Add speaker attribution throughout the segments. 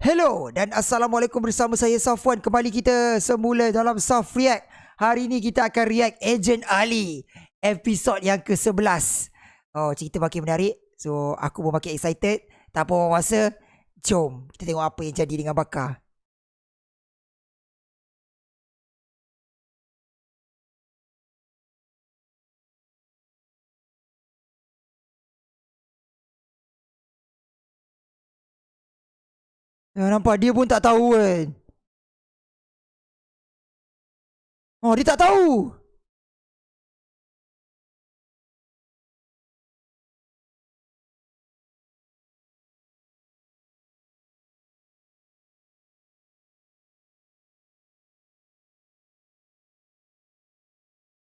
Speaker 1: Hello dan Assalamualaikum bersama saya Safwan. Kembali kita semula dalam Saf React. Hari ini kita akan react Agent Ali Episod yang ke-11 Oh cerita makin menarik. So aku pun makin excited. Tak apa masa. Jom kita tengok apa yang jadi dengan Bakar Ya, nampak dia pun tak tahu kan. Oh, dia tak tahu.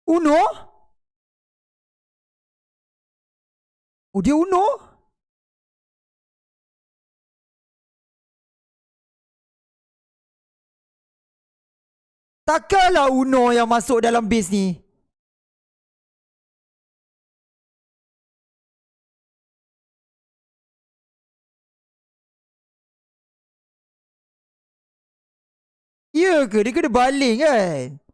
Speaker 1: Uno? Oh, dia Uno? Takkanlah Uno yang masuk dalam base ni. Ya ke? Dia kena baling kan?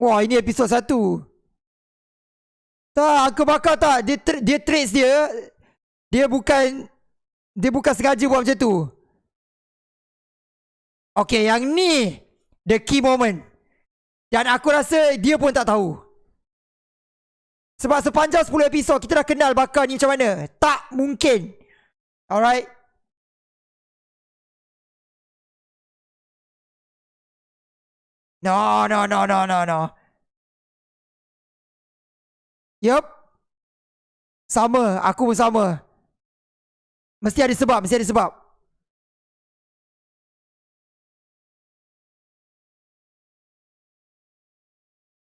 Speaker 1: Wah ini episod satu. Tak, aku bakal tak. Dia, tra- dia trace dia. Dia bukan. Dia bukan sengaja buat macam tu. Okay, yang ni. The key moment. Dan aku rasa dia pun tak tahu. Sebab sepanjang 10 episod kita dah kenal bakal ni macam mana. Tak mungkin. Alright. No, no, no, no, no, no. Yup. Sama, aku pun sama. Mesti ada sebab, mesti ada sebab.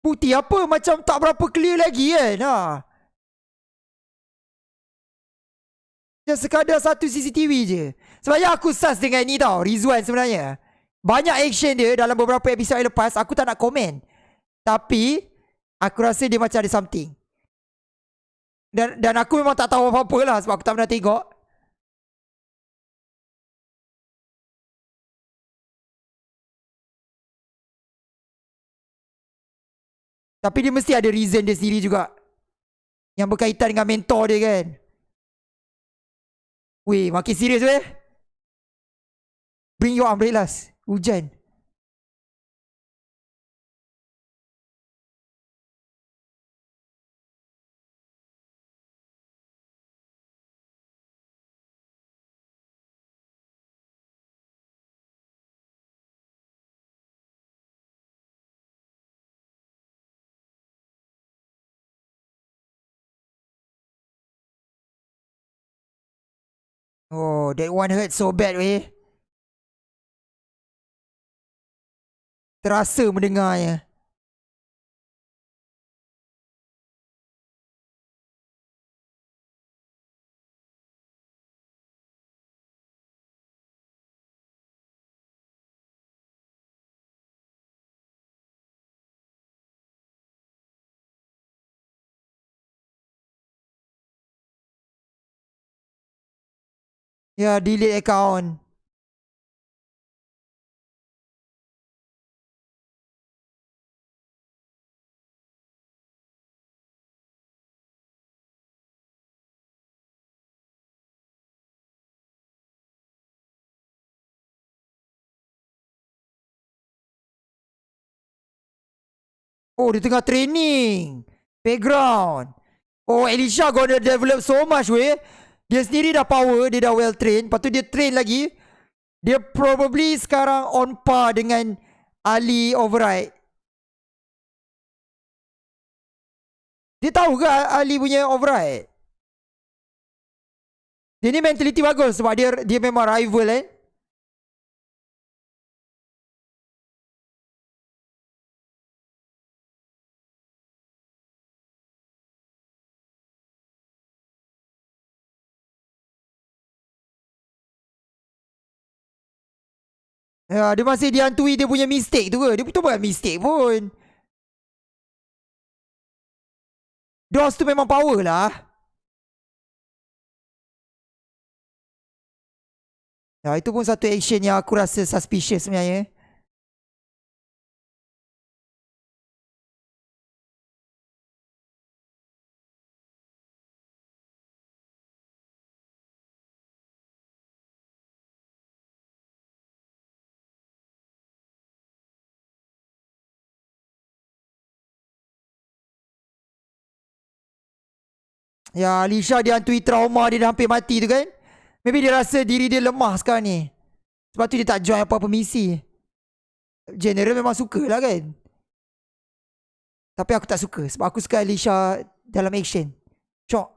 Speaker 1: Putih apa macam tak berapa clear lagi kan? Ha. Dia sekadar satu CCTV je. Yang aku sus dengan ni tau, Rizwan sebenarnya. Banyak action dia dalam beberapa episod yang lepas, aku tak nak komen. Tapi, aku rasa dia macam ada something. Dan dan aku memang tak tahu apa-apa lah sebab aku tak pernah tengok. Tapi dia mesti ada reason dia sendiri juga. Yang berkaitan dengan mentor dia kan. Weh, makin serius weh. Bring your umbrellas. Hujan. Oh, that one hurt so bad weh. Terasa mendengarnya. Ya, delete account. Oh, dia tengah training. Background. Oh, Elisha gonna develop so much, weh. Dia sendiri dah power, dia dah well trained. Lepas tu dia train lagi. Dia probably sekarang on par dengan Ali Override. Dia tahu ke Ali punya Override? Dia ni mentality bagus sebab dia dia memang rival eh. Ya, dia masih dihantui dia punya mistake tu ke? Dia betul bukan mistake pun. DOS tu memang power lah. Ya, itu pun satu action yang aku rasa suspicious sebenarnya. Ya Alisha dia hantui trauma dia dah hampir mati tu kan? Maybe dia rasa diri dia lemah sekarang ni. Sebab tu dia tak join apa-apa misi. General memang suka lah kan? Tapi aku tak suka Sebab aku suka Alisha dalam action. Shock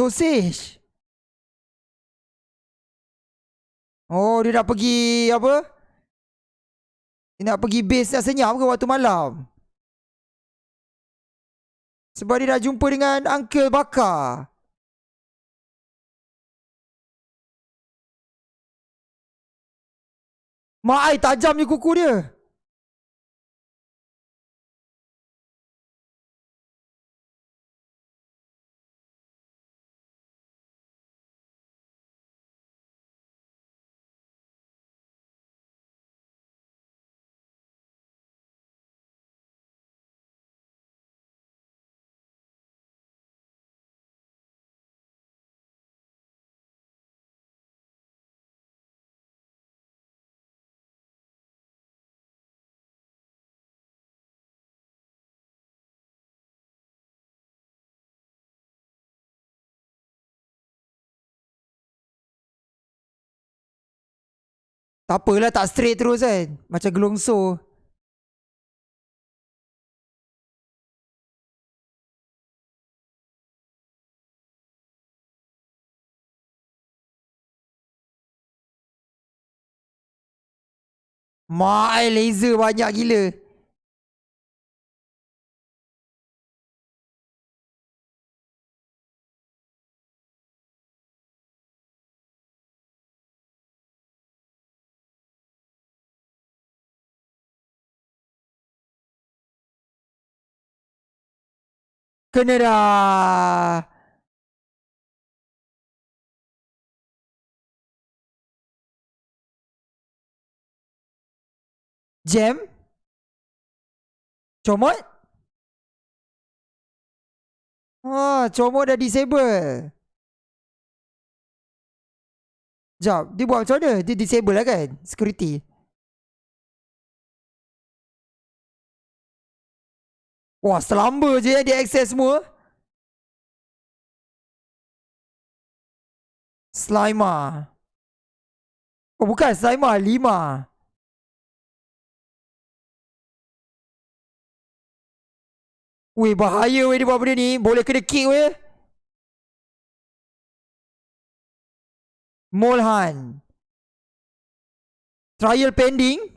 Speaker 1: Sausage. Oh, dia nak pergi apa? Dia nak pergi base nak senyap ke waktu malam? Sebab dia dah jumpa dengan Uncle Bakar. Mak ai tajam ni kuku dia. Tak apalah tak straight terus kan. Macam gelongso. Mak laser banyak gila. Kena dah. Jam? Comot? Oh, comot dah disable. Sekejap, dia buat macam mana? Dia disable lah kan? Security. Wah, selamba je dia access semua. Slimer. Oh, bukan Slimer. Lima. Weh, bahaya weh dia buat benda ni. Boleh kena kick weh. Molhan. Trial pending.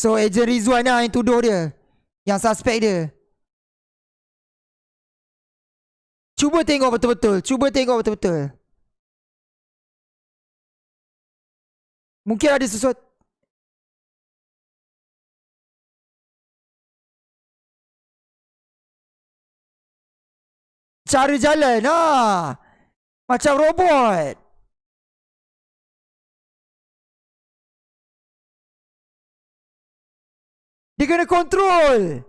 Speaker 1: So Agent Rizwan lah yang tuduh dia. Yang suspek dia. Cuba tengok betul-betul. Cuba tengok betul-betul. Mungkin ada sesuatu. Cara jalan ah. Macam robot Dia kena kontrol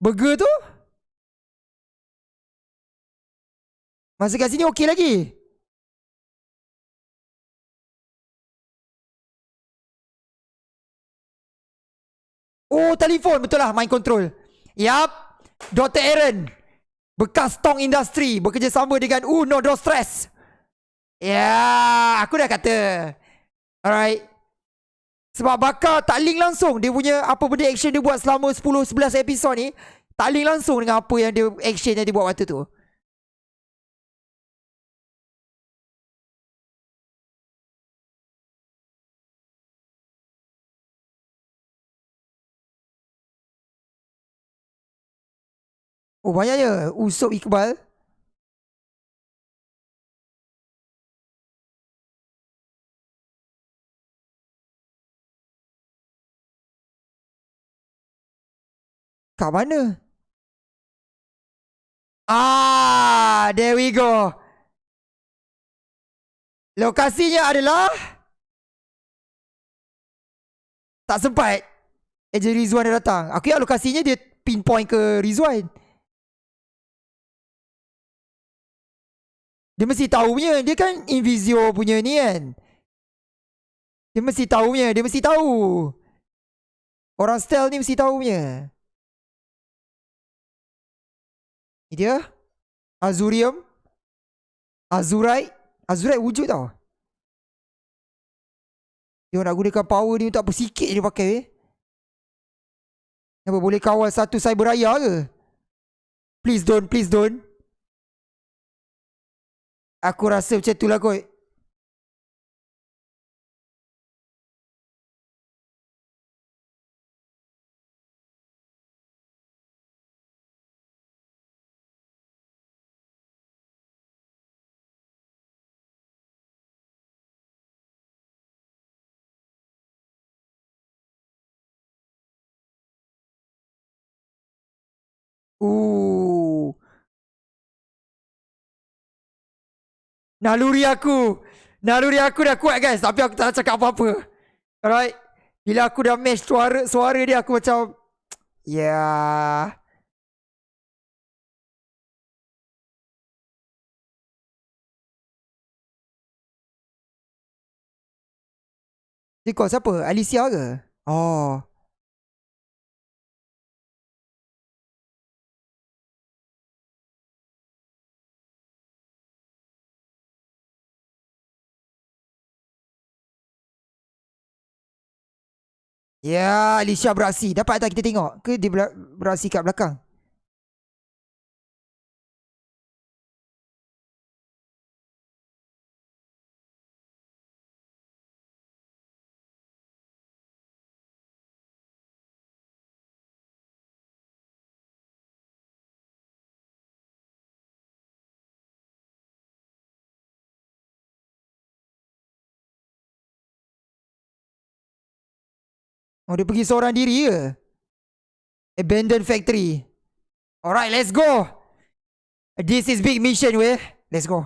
Speaker 1: Burger tu? Masa kat sini okey lagi? Oh telefon. Betul lah main kontrol Yap Dr. Aaron Bekas tong industri Bekerjasama dengan Uno Dostress Ya yeah, Aku dah kata. Alright. Sebab bakal tak link langsung dia punya apa benda action dia buat selama 10-11 episod ni. Tak link langsung dengan apa yang dia action yang dia buat waktu tu. Oh banyak Usop Iqbal Kat mana? Ah, there we go. Lokasinya adalah tak sempat. Ejen Rizwan dah datang. Aku ingat lokasinya dia pinpoint ke Rizwan. Dia mesti tahu punya. Dia kan Invisio punya ni kan. Dia mesti tahu punya. Dia mesti tahu. Orang style ni mesti tahu punya. Dia. Azurium. Azurite. Azurite wujud tau. Dia nak gunakan power ni untuk apa sikit dia pakai eh. Apa boleh kawal satu cyber raya ke? Please don't, please don't. Aku rasa macam tu lah kot. Naluri aku. Naluri aku dah kuat guys. Tapi aku tak nak cakap apa-apa. Alright. Bila aku dah match suara, suara dia aku macam. Yeah. Dia call siapa? Alicia ke? Oh. Ya, Alicia beraksi. Dapat tak kita tengok? Ke dia beraksi kat belakang? Oh dia pergi seorang diri ke? Abandoned factory. Alright, let's go. This is big mission weh. Let's go.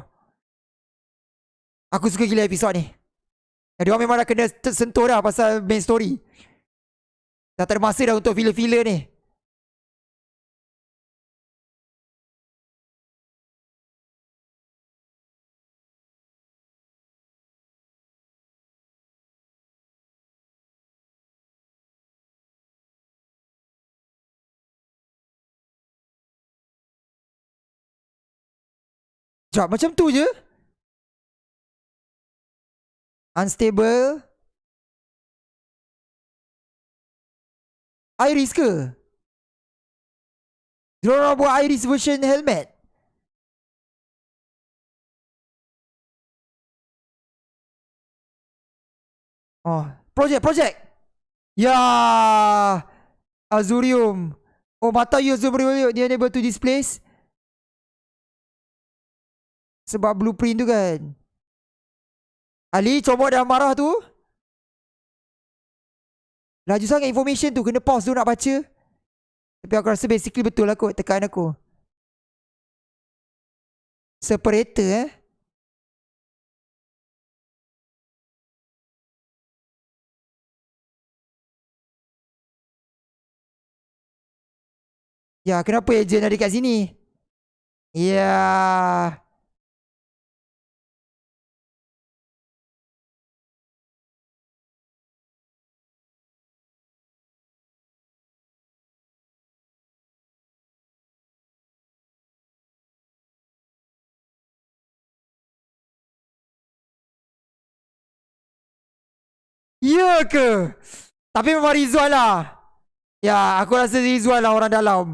Speaker 1: Aku suka gila episod ni. Dia orang memang dah kena tersentuh dah pasal main story. Dah tak ada masa dah untuk filler-filler ni. Sekejap, macam tu je. Unstable. Iris ke? Diorang buat Iris version helmet. Oh, project, project. Ya, Azurium. Oh, mata Azurium. Dia able to displace. Sebab blueprint tu kan? Ali comot dah marah tu. Laju sangat information tu. Kena pause tu nak baca. Tapi aku rasa basically betul lah kot Tekan aku. Separator eh. Ya kenapa agent ada kat sini? Ya Ya ke? Tapi memang Rizwan lah. Ya, aku rasa Rizwan lah orang dalam.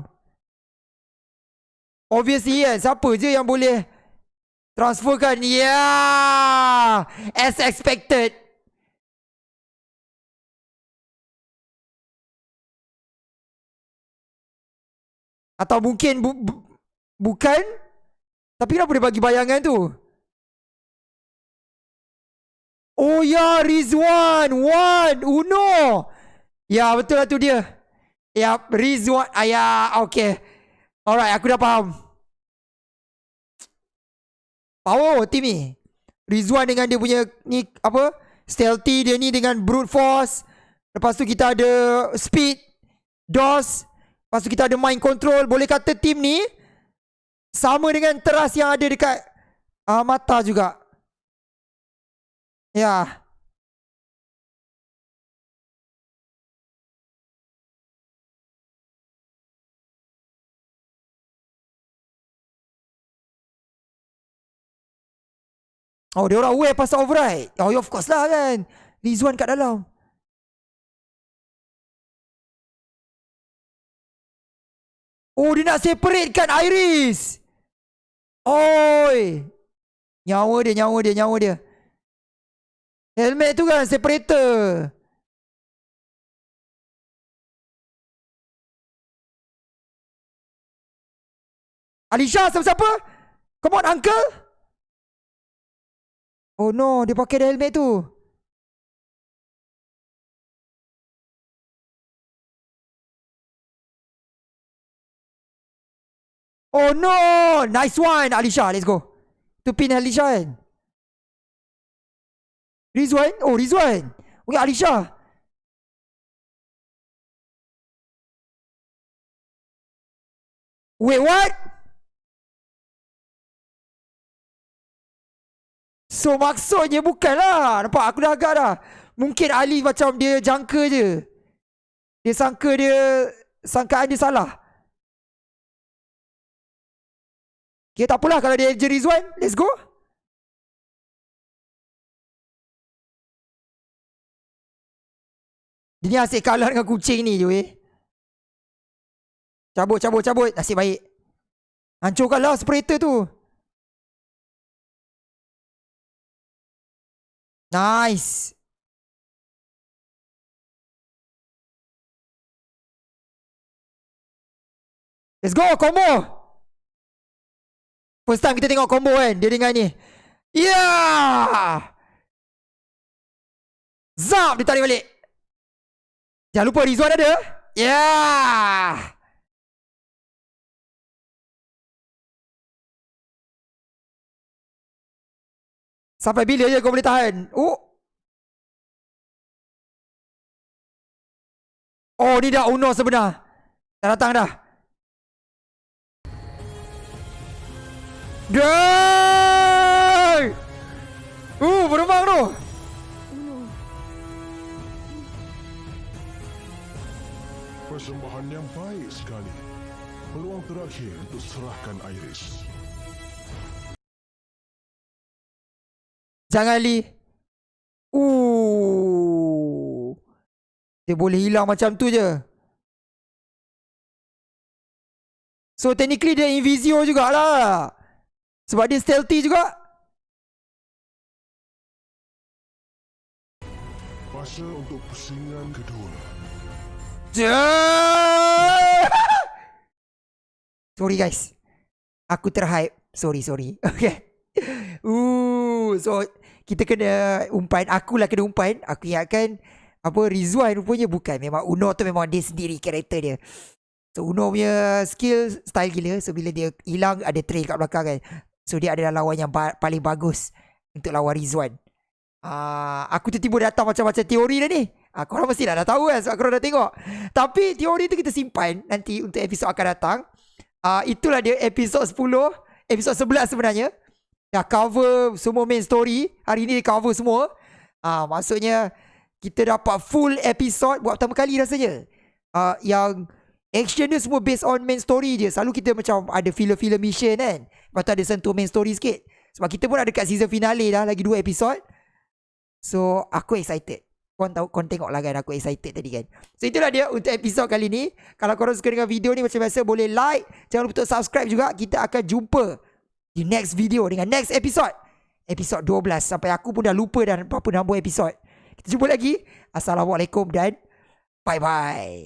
Speaker 1: Obviously kan, siapa je yang boleh transferkan? Ya, yeah! as expected. Atau mungkin bu bu bukan? Tapi kenapa dia bagi bayangan tu? Oh ya, Rizwan. One. Uno. Ya, betul lah tu dia. Ya, Rizwan. Ah, ya, okay. Alright, aku dah faham. Power team ni. Rizwan dengan dia punya ni apa? Stealthy dia ni dengan brute force. Lepas tu kita ada speed, DOS. Lepas tu kita ada mind control. Boleh kata team ni sama dengan teras yang ada dekat uh, mata juga. Ya. Oh, dia orang aware pasal override. Oh, of course lah kan. Rizwan kat dalam. Oh, dia nak separate kan Iris. Oi. Nyawa dia, nyawa dia, nyawa dia. Helmet tu kan separator. Alisha siapa-siapa? Come on uncle. Oh no, dia pakai helmet tu. Oh no! Nice one, Alisha. Let's go. Tu pin Alisha kan? Rizwan? Oh, Rizwan. Okay, Alisha. Wait, what? So, maksudnya bukanlah. Nampak? Aku dah agak dah. Mungkin Ali macam dia jangka je. Dia sangka dia... Sangkaan dia salah. Okay, tak apalah kalau dia je Rizwan. Let's go. Dia ni asyik kalah dengan kucing ni je weh. Cabut, cabut, cabut. Nasib baik. Hancurkanlah separator tu. Nice. Let's go, combo. First time kita tengok combo kan, dia dengan ni. Yeah! Zap, dia tarik balik. Jangan lupa Rizwan ada. Ya. Yeah. Sampai bila je kau boleh tahan? Oh. Oh, ni dah Uno sebenar. Dah datang dah. Day!
Speaker 2: Persembahan yang baik sekali. Peluang terakhir untuk serahkan Iris.
Speaker 1: Jangan Lee. Uh. Dia boleh hilang macam tu je. So technically dia Invisio jugalah. Sebab dia stealthy juga.
Speaker 2: Masa untuk pusingan kedua.
Speaker 1: sorry guys. Aku terhype. Sorry, sorry. Okay. Ooh, so kita kena umpan. Akulah kena umpan. Aku ingatkan apa Rizwan rupanya bukan. Memang Uno tu memang dia sendiri karakter dia. So Uno punya skill style gila. So bila dia hilang ada trail kat belakang kan. So dia adalah lawan yang ba- paling bagus untuk lawan Rizwan. Uh, aku tiba-tiba datang macam-macam teori dah ni. Uh, korang mesti dah, dah tahu kan sebab korang dah tengok. Tapi teori tu kita simpan nanti untuk episod akan datang. Uh, itulah dia episod 10. Episod 11 sebenarnya. Dah cover semua main story. Hari ni dia cover semua. Uh, maksudnya kita dapat full episod buat pertama kali rasanya. Uh, yang action dia semua based on main story je. Selalu kita macam ada filler-filler mission kan. Lepas tu ada sentuh main story sikit. Sebab kita pun ada dekat season finale dah. Lagi dua episod. So aku excited. Korang tahu Korang tengok lah kan Aku excited tadi kan. So itulah dia Untuk episod kali ni. Kalau korang suka dengan video ni Macam biasa Boleh like. Jangan lupa untuk subscribe juga. Kita akan jumpa Di next video Dengan next episode. Episod 12 Sampai aku pun dah lupa Dan berapa nombor episod Kita jumpa lagi. Assalamualaikum dan Bye bye